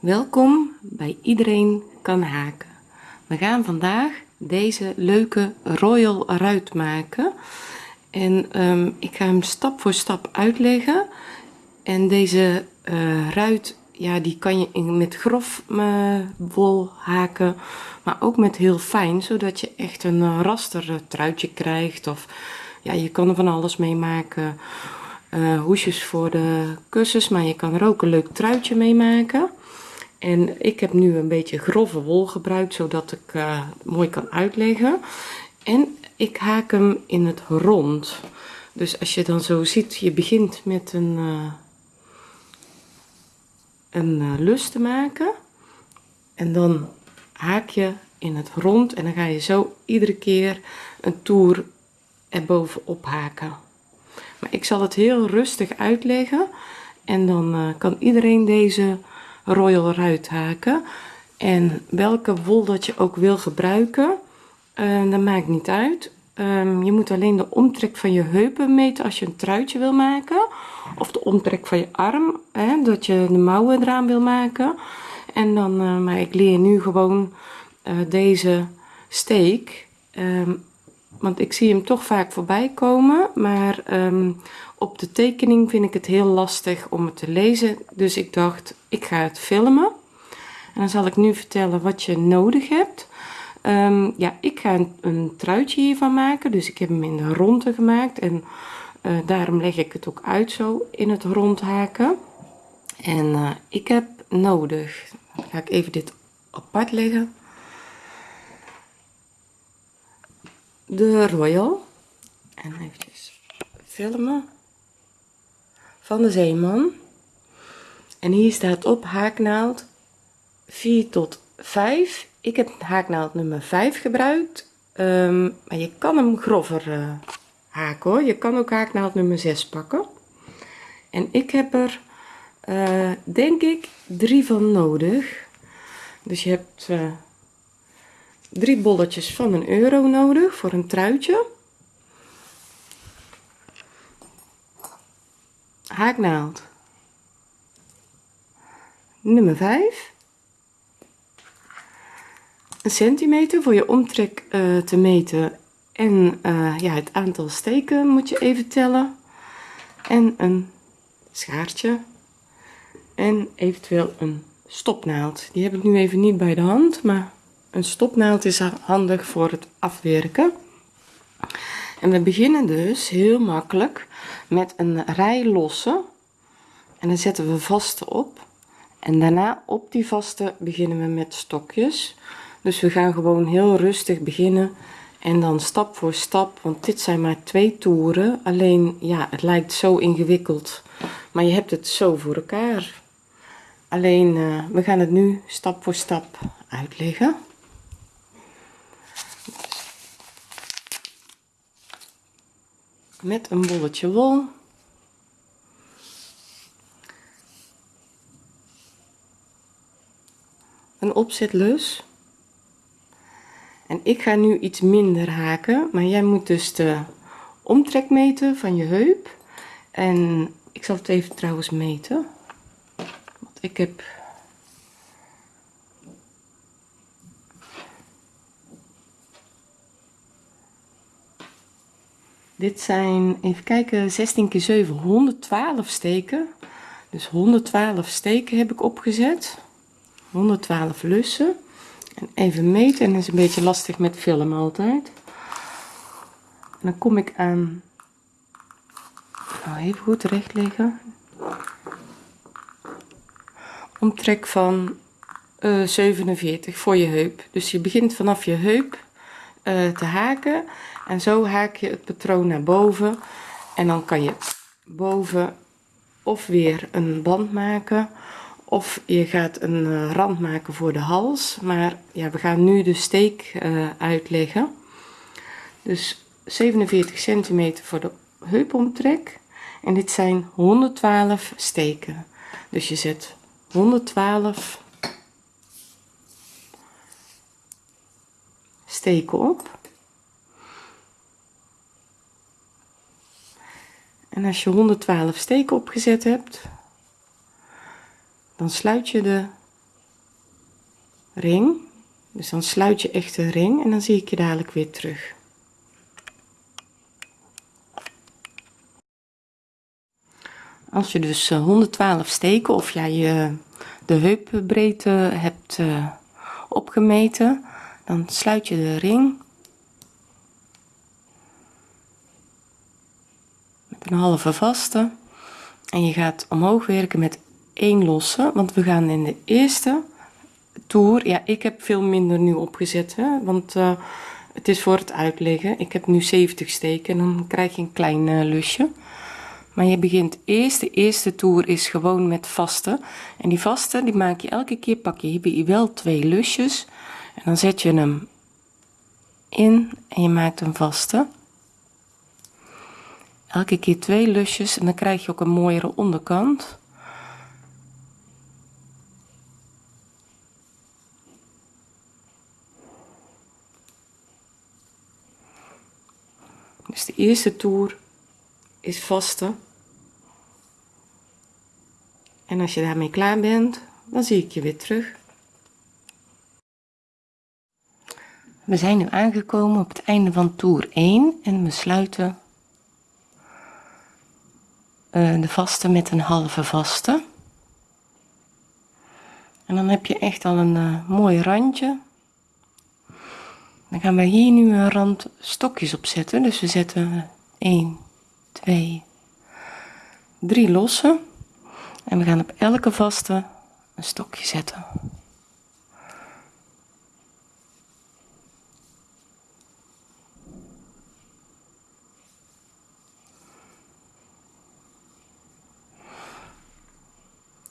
Welkom bij Iedereen kan haken. We gaan vandaag deze leuke royal ruit maken. En ehm, ik ga hem stap voor stap uitleggen. En deze uh, ruit, ja, die kan je met grof uh, wol haken, maar ook met heel fijn, zodat je echt een uh, raster truitje krijgt. Of ja, je kan er van alles mee maken. hoesjes voor de kussens, maar je kan er ook een leuk truitje mee maken. En ik heb nu een beetje grove wol gebruikt, zodat ik uh, mooi kan uitleggen. En ik haak hem in het rond. Dus als je dan zo ziet, je begint met een, uh, een uh, lus te maken. En dan haak je in het rond en dan ga je zo iedere keer een toer erbovenop haken. Maar ik zal het heel rustig uitleggen. En dan kan iedereen deze royal ruit haken en welke wol dat je ook wil gebruiken uh, dat maakt niet uit. Um, je moet alleen de omtrek van je heupen meten als je een truitje wil maken. Of de omtrek van je arm hè, dat je de mouwen eraan wil maken. En dan uh, maar ik leer nu gewoon uh, deze steek. Um, want ik zie hem toch vaak voorbij komen maar um, op de tekening vind ik het heel lastig om het te lezen dus ik dacht ik ga het filmen. En dan zal ik nu vertellen wat je nodig hebt. Um, ja ik ga een, truitje hiervan maken dus ik heb hem in de ronde gemaakt en uh, daarom leg ik het ook uit zo in het rond haken en uh, ik heb nodig ga ik even dit apart leggen. De royal. En even filmen van de zeeman. En hier staat op haaknaald 4 tot 5 ik heb haaknaald nummer 5 gebruikt um, maar je kan hem grover uh, haken hoor. Je kan ook haaknaald nummer 6 pakken. En ik heb er uh, denk ik drie van nodig. Dus je hebt uh, drie bolletjes van een euro nodig voor een truitje haaknaald. Nummer 5 een centimeter voor je omtrek uh, te meten. En uh, ja het aantal steken moet je even tellen. En een schaartje. En eventueel een stopnaald. Die heb ik nu even niet bij de hand maar een stopnaald is handig voor het afwerken en we beginnen dus heel makkelijk met een rij losse en dan zetten we vaste op. En daarna op die vaste beginnen we met stokjes. Dus we gaan gewoon heel rustig beginnen. En dan stap voor stap want dit zijn maar twee toeren. Alleen ja het lijkt zo ingewikkeld maar je hebt het zo voor elkaar. Alleen uh, we gaan het nu stap voor stap uitleggen met een bolletje wol. Een opzetlus en ik ga nu iets minder haken maar jij moet dus de omtrek meten van je heup. En ik zal het even trouwens meten want ik heb dit zijn even kijken 16 keer 7 112 steken. Dus 112 steken heb ik opgezet. 112 lussen. En even meten en is een beetje lastig met filmen altijd. En dan kom ik aan nou even goed recht leggen omtrek van uh, 47 voor je heup. Dus je begint vanaf je heup uh, te haken. En zo haak je het patroon naar boven. En dan kan je boven of weer een band maken of je gaat een uh, rand maken voor de hals. Maar ja we gaan nu de steek uh, uitleggen. Dus 47 centimeter voor de heupomtrek. En dit zijn 112 steken. Dus je zet 112 steken op. En als je 112 steken opgezet hebt dan sluit je de ring. Dus dan sluit je echt de ring en dan zie ik je dadelijk weer terug. Als je dus 112 eh, steken of jij je de heupbreedte hebt uh, opgemeten dan sluit je de ring. Met een halve vaste. En je gaat omhoog werken met één losse want we gaan in de eerste toer. Ja ik heb veel minder nu opgezet hè, want uh, het is voor het uitleggen. Ik heb nu 70 steken en dan krijg je een klein uh, lusje. Maar je begint eerst. De eerste toer is gewoon met vaste. En die vaste die maak je elke keer pak je hier wel twee lusjes en dan zet je hem in en je maakt een vaste. Elke keer twee lusjes en dan krijg je ook een mooiere onderkant. Dus de eerste toer is vaste. En als je daarmee klaar bent dan zie ik je weer terug we zijn nu aangekomen op het einde van toer 1 en we sluiten uh, de vaste met een halve vaste. En dan heb je echt al een uh, mooi randje. Dan gaan we hier nu een rand stokjes opzetten dus we zetten 1 2 3 losse. En we gaan op elke vaste een stokje zetten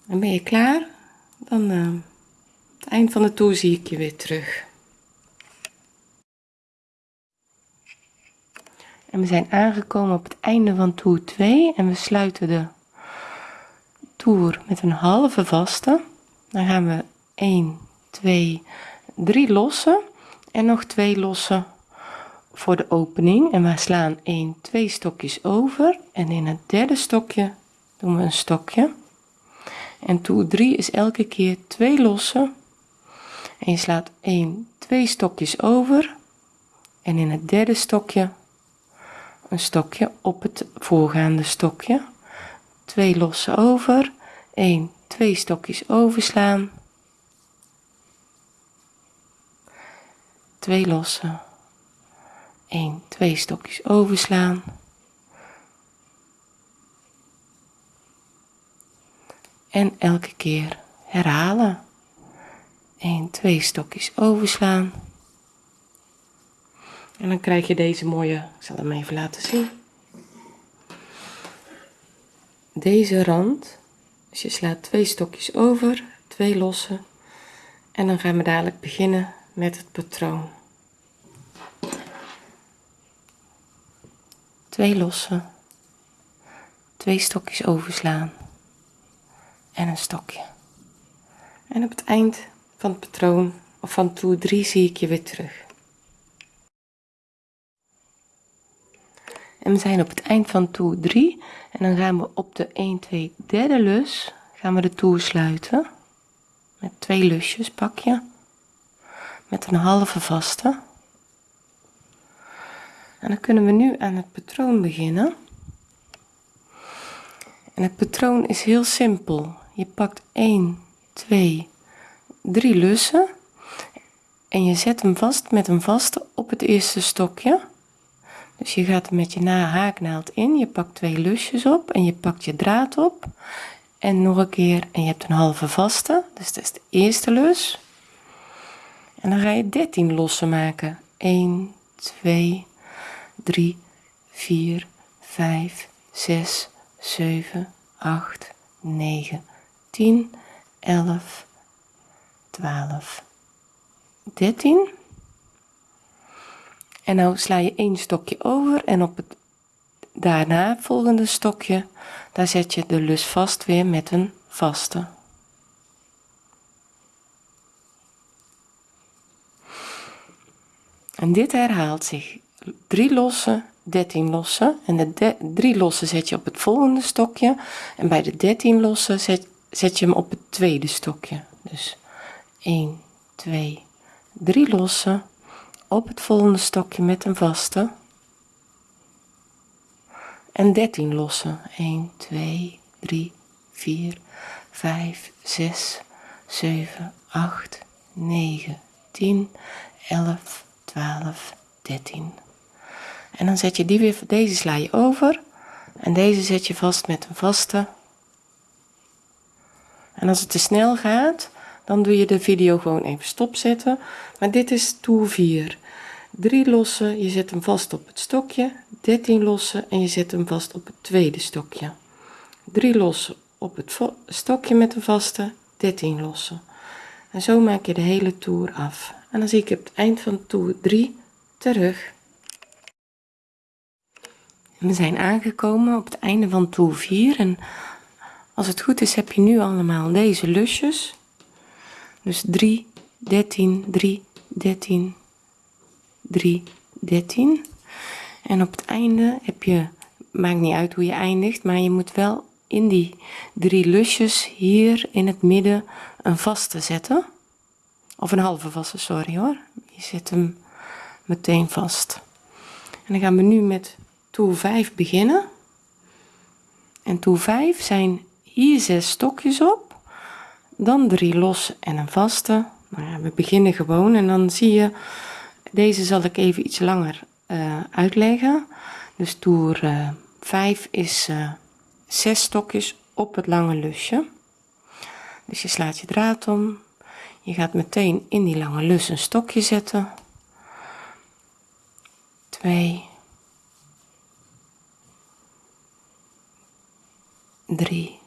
en ben je klaar. Dan uh, het eind van de toer zie ik je weer terug. En we zijn aangekomen op het einde van toer 2 en we sluiten de toer met een halve vaste. Dan gaan we 1 2 3 lossen en nog twee lossen voor de opening. En we slaan 1 2 stokjes over. En in het derde stokje doen we een stokje en toer 3 is elke keer twee lossen. En je slaat 1 2 stokjes over. En in het derde stokje een stokje op het voorgaande stokje. Twee lossen over. 1 2 stokjes overslaan. 2 lossen. 1 2 stokjes overslaan en elke keer herhalen. 1 2 stokjes overslaan. En dan krijg je deze mooie ik zal hem even laten zien. Deze rand dus je slaat twee stokjes over twee losse en dan gaan we dadelijk beginnen met het patroon. Twee losse twee stokjes overslaan en een stokje. En op het eind van het patroon of van toer 3 zie ik je weer terug. En we zijn op het eind van toer 3 en dan gaan we op de 1 2 derde lus gaan we de toer sluiten. Met twee lusjes pak je. Met een halve vaste. En dan kunnen we nu aan het patroon beginnen. En het patroon is heel simpel je pakt 1 2 3 lussen en je zet hem vast met een vaste op het eerste stokje. Dus je gaat met je na haaknaald in je pakt twee lusjes op en je pakt je draad op. En nog een keer en je hebt een halve vaste dus dat is de eerste lus. En dan ga je 13 lossen maken. 1 2 3 4 5 6 7 8 9 10 11 12 13 en nou sla je één stokje over en op het daarna volgende stokje daar zet je de lus vast weer met een vaste. En dit herhaalt zich. Drie losse 13 losse en de drie losse zet je op het volgende stokje. En bij de 13 losse zet, zet je hem op het tweede stokje. Dus 1 2 3 lossen op het volgende stokje met een vaste. En 13 lossen. 1 2 3 4 5 6 7 8 9 10 11 12 13 en dan zet je die weer deze sla je over. En deze zet je vast met een vaste en als het te snel gaat dan doe je de video gewoon even stopzetten. Maar dit is toer 4 3 lossen je zet hem vast op het stokje. 13 lossen en je zet hem vast op het tweede stokje. 3 lossen op het stokje met een vaste 13 lossen. En zo maak je de hele toer af. En dan zie ik op het eind van toer 3 terug. We zijn aangekomen op het einde van toer 4 en als het goed is heb je nu allemaal deze lusjes. Dus 3 13 3 13 3 13 en op het einde heb je maakt niet uit hoe je eindigt maar je moet wel in die drie lusjes hier in het midden een vaste zetten. Of een halve vaste sorry hoor. Je zet hem meteen vast. En dan gaan we nu met toer 5 beginnen. En toer 5 zijn hier zes stokjes op dan drie los en een vaste. Nou we beginnen gewoon en dan zie je deze zal ik even iets langer uh, uitleggen. Dus toer uh, eh, 5 is uh, zes stokjes op het lange lusje. Dus je slaat je draad om. Je gaat meteen in die lange lus een stokje zetten. 2 3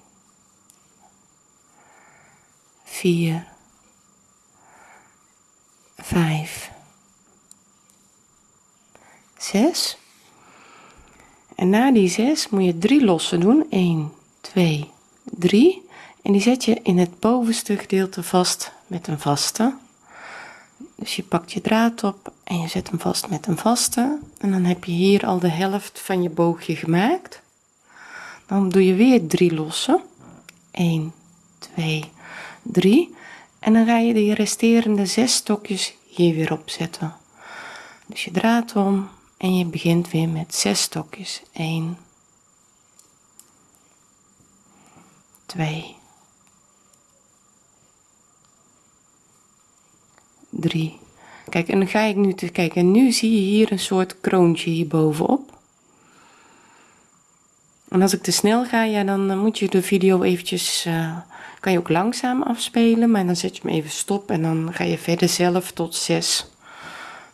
4 5 6 en na die 6 moet je 3 lossen doen. 1 2 3 en die zet je in het bovenste gedeelte vast met een vaste. Dus je pakt je draad op en je zet hem vast met een vaste. En dan heb je hier al de helft van je boogje gemaakt. Dan doe je weer 3 lossen. 1 2 3 en dan ga je de resterende 6 stokjes hier weer opzetten. Dus je draad om en je begint weer met 6 stokjes. 1 2 3 kijk en dan ga ik nu te kijken. En nu zie je hier een soort kroontje hier bovenop. En als ik te snel ga ja dan moet je de video eventjes uh, kan je ook langzaam afspelen maar dan zet je hem even stop en dan ga je verder zelf tot 6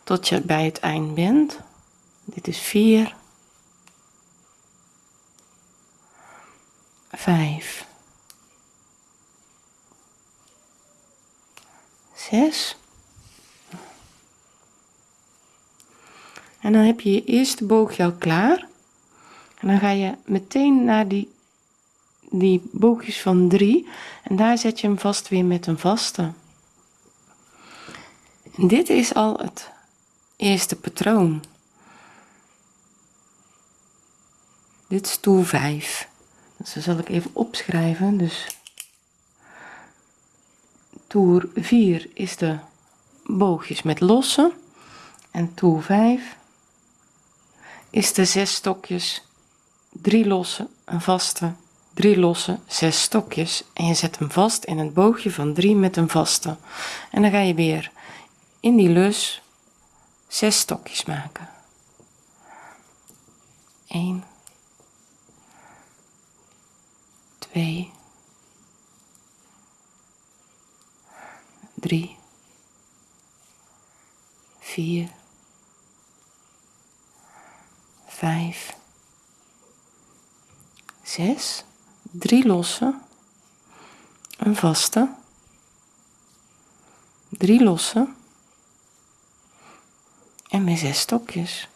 tot je bij het eind bent. Dit is 4 5 6 en dan heb je je eerste boogje al klaar. En dan ga je meteen naar die die boogjes van 3 en daar zet je hem vast weer met een vaste. Dit is al het eerste patroon. Dit is toer 5 dus dan zal ik even opschrijven dus toer 4 is de boogjes met losse en toer 5 is de zes stokjes 3 losse een vaste 3 losse 6 stokjes en je zet hem vast in het boogje van 3 met een vaste. En dan ga je weer in die lus 6 stokjes maken. 1 2 3 4 5 6 3 losse. Een vaste. 3 losse. En weer 6 stokjes.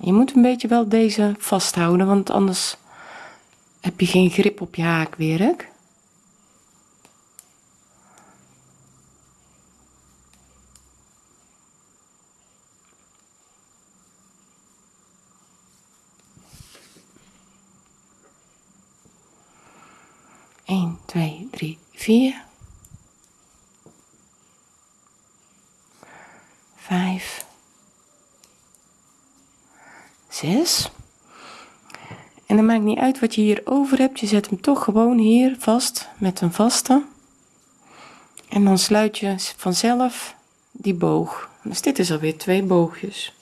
Je moet een beetje wel deze vasthouden want anders heb je geen grip op je haakwerk vier, vijf, zes. En dan maakt niet uit wat je hier over hebt, je zet hem toch gewoon hier vast met een vaste. En dan sluit je vanzelf die boog. Dus dit is alweer twee boogjes.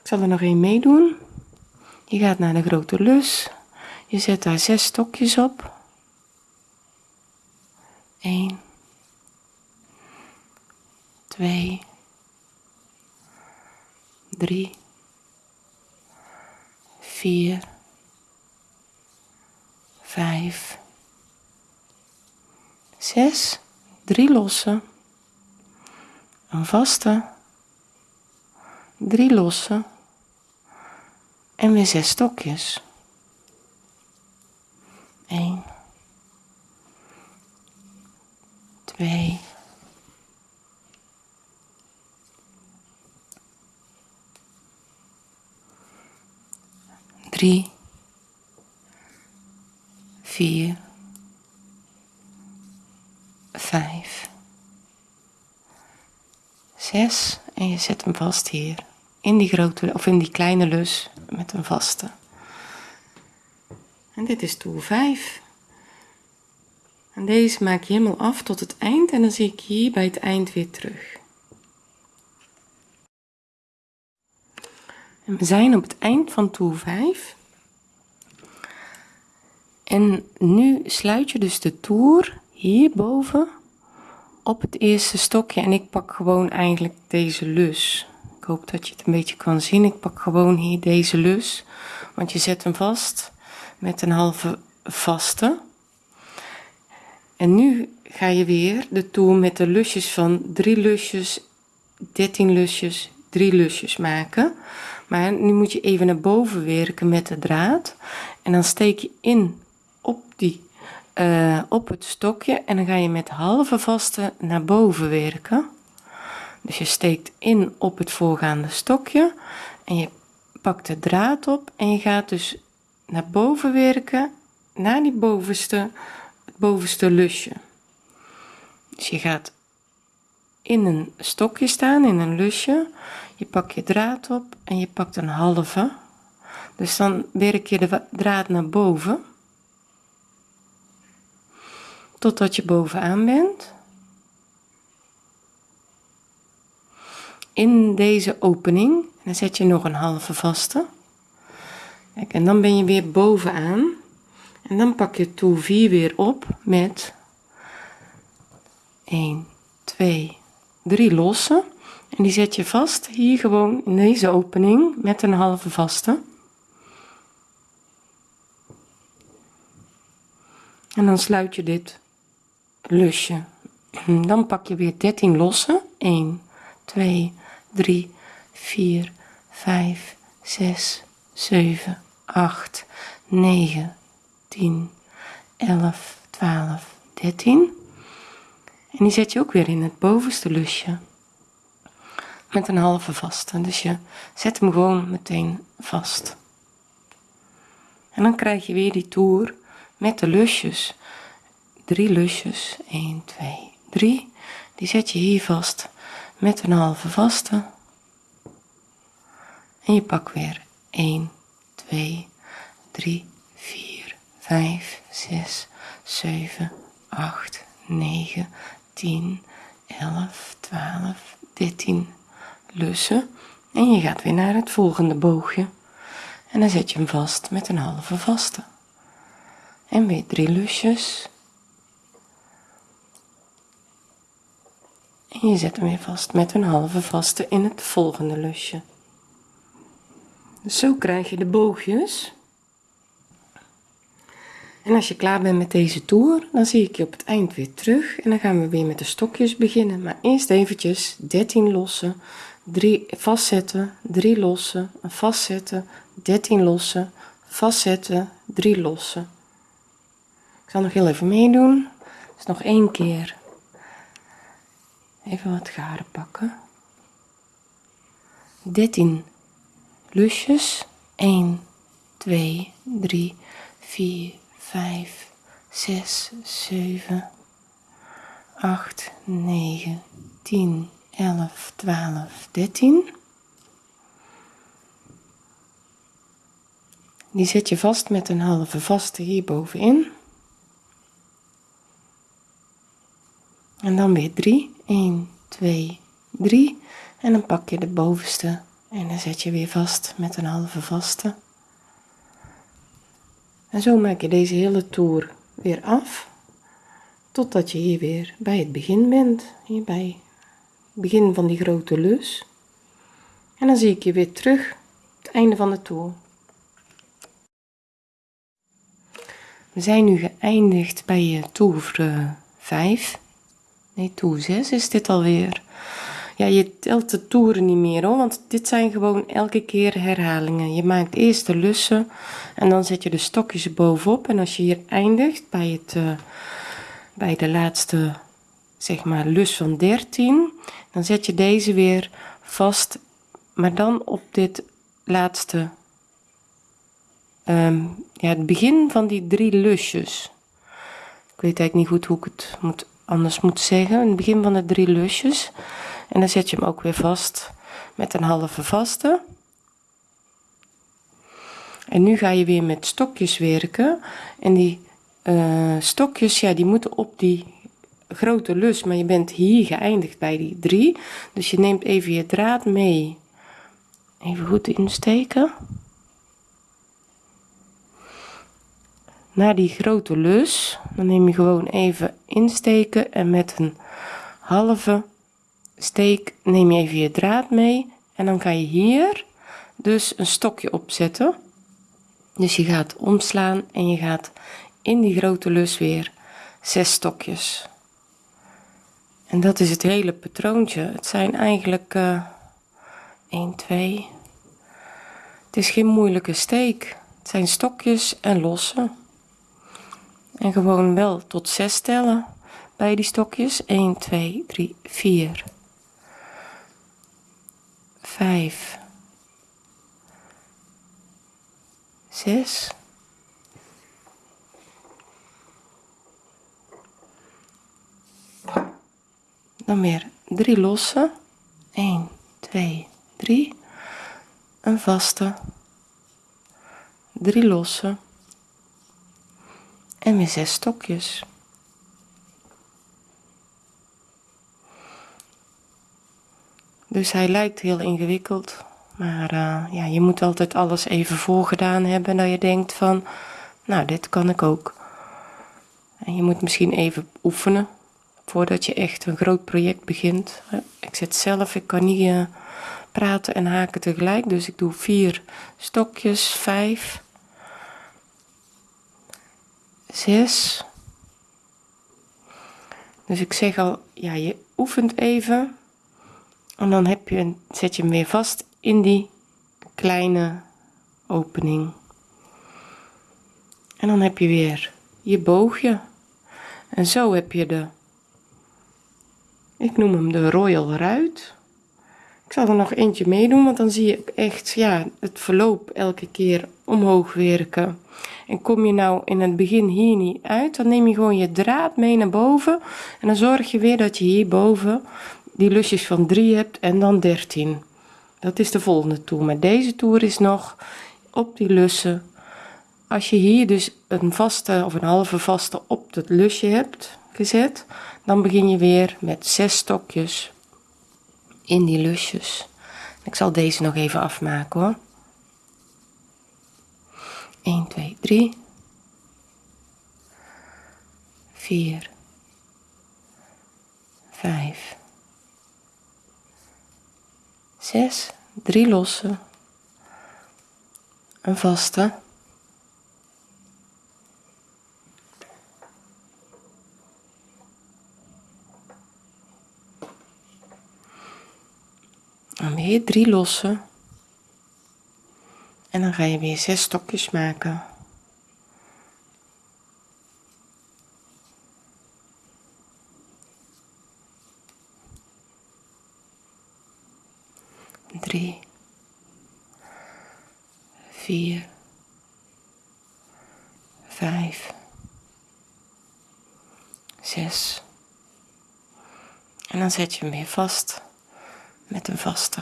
Ik zal er nog één meedoen. Je gaat naar de grote lus, je zet daar zes stokjes op. 1 2 3 4 5 6 3 losse. Een vaste. 3 losse. En weer 6 stokjes 1 2 3 4 5 6 en je zet hem vast hier. In die grote of in die kleine lus met een vaste dit is toer 5 en deze maak je helemaal af tot het eind en dan zie ik hier bij het eind weer terug. En we zijn op het eind van toer 5 en nu sluit je dus de toer hierboven op het eerste stokje en ik pak gewoon eigenlijk deze lus. Ik hoop dat je het een beetje kan zien. Ik pak gewoon hier deze lus want je zet hem vast met een halve vaste. En nu ga je weer de toer met de lusjes van 3 lusjes 13 lusjes 3 lusjes maken. Maar nu moet je even naar boven werken met de draad. En dan steek je in op die uh, op het stokje en dan ga je met halve vaste naar boven werken. Dus je steekt in op het voorgaande stokje en je pakt de draad op en je gaat dus naar boven werken naar die bovenste het bovenste lusje. Dus je gaat in een stokje staan in een lusje. Je pakt je draad op en je pakt een halve. Dus dan werk je de draad naar boven. Totdat je bovenaan bent. In deze opening dan zet je nog een halve vaste Kijk, en dan ben je weer bovenaan. En dan pak je toer 4 weer op met 1 2 3 losse en die zet je vast hier gewoon in deze opening met een halve vaste. En dan sluit je dit lusje. Dan pak je weer 13 losse 1 2 3 4 5 6 7 8 9 10 11 12 13 en die zet je ook weer in het bovenste lusje. Met een halve vaste. Dus je zet hem gewoon meteen vast. En dan krijg je weer die toer met de lusjes. Drie lusjes. 1 2 3 die zet je hier vast met een halve vaste. En je pak weer 1 2 3 4 5 6 7 8 9 10 11 12 13 lussen. En je gaat weer naar het volgende boogje. En dan zet je hem vast met een halve vaste. En weer drie lusjes. En je zet hem weer vast met een halve vaste in het volgende lusje dus zo krijg je de boogjes. En als je klaar bent met deze toer dan zie ik je op het eind weer terug. En dan gaan we weer met de stokjes beginnen. Maar eerst eventjes 13 lossen 3 vastzetten 3 lossen vastzetten 13 lossen vastzetten 3 lossen. Ik zal nog heel even meedoen. Dus nog één keer. Even wat garen pakken. 13 lusjes 1 2 3 4 5 6 7 8, 9, 10, 11, 12, 13. Die zet je vast met een halve vaste hier bovenin. En dan weer 3. 1, 2, 3. En dan pak je de bovenste en dan zet je weer vast met een halve vaste. En zo maak je deze hele toer weer af. Totdat je hier weer bij het begin bent. Hier bij het begin van die grote lus. En dan zie ik je weer terug. Het einde van de toer. We zijn nu geëindigd bij toer 5. Nee, toer 6 is dit alweer. Ja, je telt de toeren niet meer hoor, want dit zijn gewoon elke keer herhalingen. Je maakt eerst de lussen en dan zet je de stokjes bovenop. En als je hier eindigt bij, het, uh, bij de laatste, zeg maar, lus van 13, dan zet je deze weer vast, maar dan op dit laatste, um, ja, het begin van die drie lusjes. Ik weet eigenlijk niet goed hoe ik het moet, anders moet zeggen. Het begin van de drie lusjes. En dan zet je hem ook weer vast met een halve vaste. En nu ga je weer met stokjes werken. En die uh, stokjes, ja, die moeten op die grote lus, maar je bent hier geëindigd bij die drie. Dus je neemt even je draad mee. Even goed insteken. Naar die grote lus, dan neem je gewoon even insteken en met een halve steek neem je even je draad mee en dan ga je hier dus een stokje opzetten. Dus je gaat omslaan en je gaat in die grote lus weer zes stokjes. En dat is het hele patroontje. Het zijn eigenlijk uh, 1 2 het is geen moeilijke steek. Het zijn stokjes en lossen. En gewoon wel tot 6 tellen bij die stokjes. 1 2 3 4 vijf, zes, dan weer drie losse, 1, 2, 3, een vaste, drie losse. En weer zes stokjes. Dus hij lijkt heel ingewikkeld. Maar uh, ja, je moet altijd alles even voorgedaan hebben. Dat je denkt van, nou dit kan ik ook. En je moet misschien even oefenen. Voordat je echt een groot project begint. Ik zit zelf, ik kan niet uh, praten en haken tegelijk. Dus ik doe vier stokjes, vijf. Zes. Dus ik zeg al, ja, je oefent even en dan heb je, zet je hem weer vast in die kleine opening. En dan heb je weer je boogje. En zo heb je de, ik noem hem de Royal Ruit. Ik zal er nog eentje meedoen, want dan zie je echt ja, het verloop elke keer omhoog werken. En kom je nou in het begin hier niet uit, dan neem je gewoon je draad mee naar boven. En dan zorg je weer dat je hierboven die lusjes van 3 hebt en dan 13 dat is de volgende toer maar deze toer is nog op die lussen. Als je hier dus een vaste of een halve vaste op het lusje hebt gezet dan begin je weer met 6 stokjes in die lusjes. Ik zal deze nog even afmaken hoor. 1 2 3 4 5 6 3 losse een vaste. Dan weer 3 losse en dan ga je weer 6 stokjes maken drie, vier, vijf, zes, En dan zet je hem weer vast met een vaste.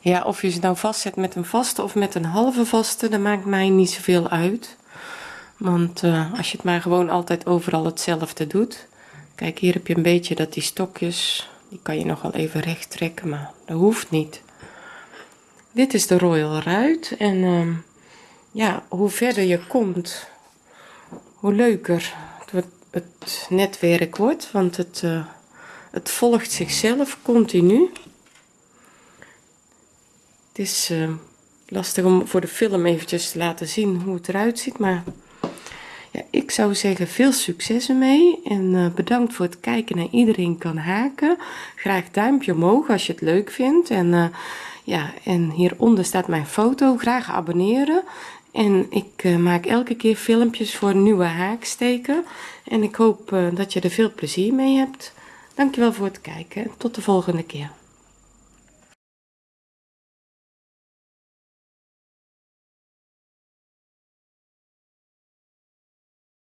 Ja, of je ze nou vastzet met een vaste of met een halve vaste, dat maakt mij niet zoveel uit. Want uh, als je het maar gewoon altijd overal hetzelfde doet. Kijk, hier heb je een beetje dat die stokjes, die kan je nog wel even recht trekken, maar dat hoeft niet. Dit is de Royal Ruit en uh, ja, hoe verder je komt, hoe leuker het, netwerk wordt, want het, uh, het volgt zichzelf continu. Het is uh, lastig om voor de film eventjes te laten zien hoe het eruit ziet, maar ja, ik zou zeggen veel succes ermee en uh, bedankt voor het kijken naar iedereen kan haken. Graag duimpje omhoog als je het leuk vindt en uh, ja, en hieronder staat mijn foto. Graag abonneren. En ik maak elke keer filmpjes voor nieuwe haaksteken. En ik hoop dat je er veel plezier mee hebt. Dankjewel voor het kijken. Tot de volgende keer.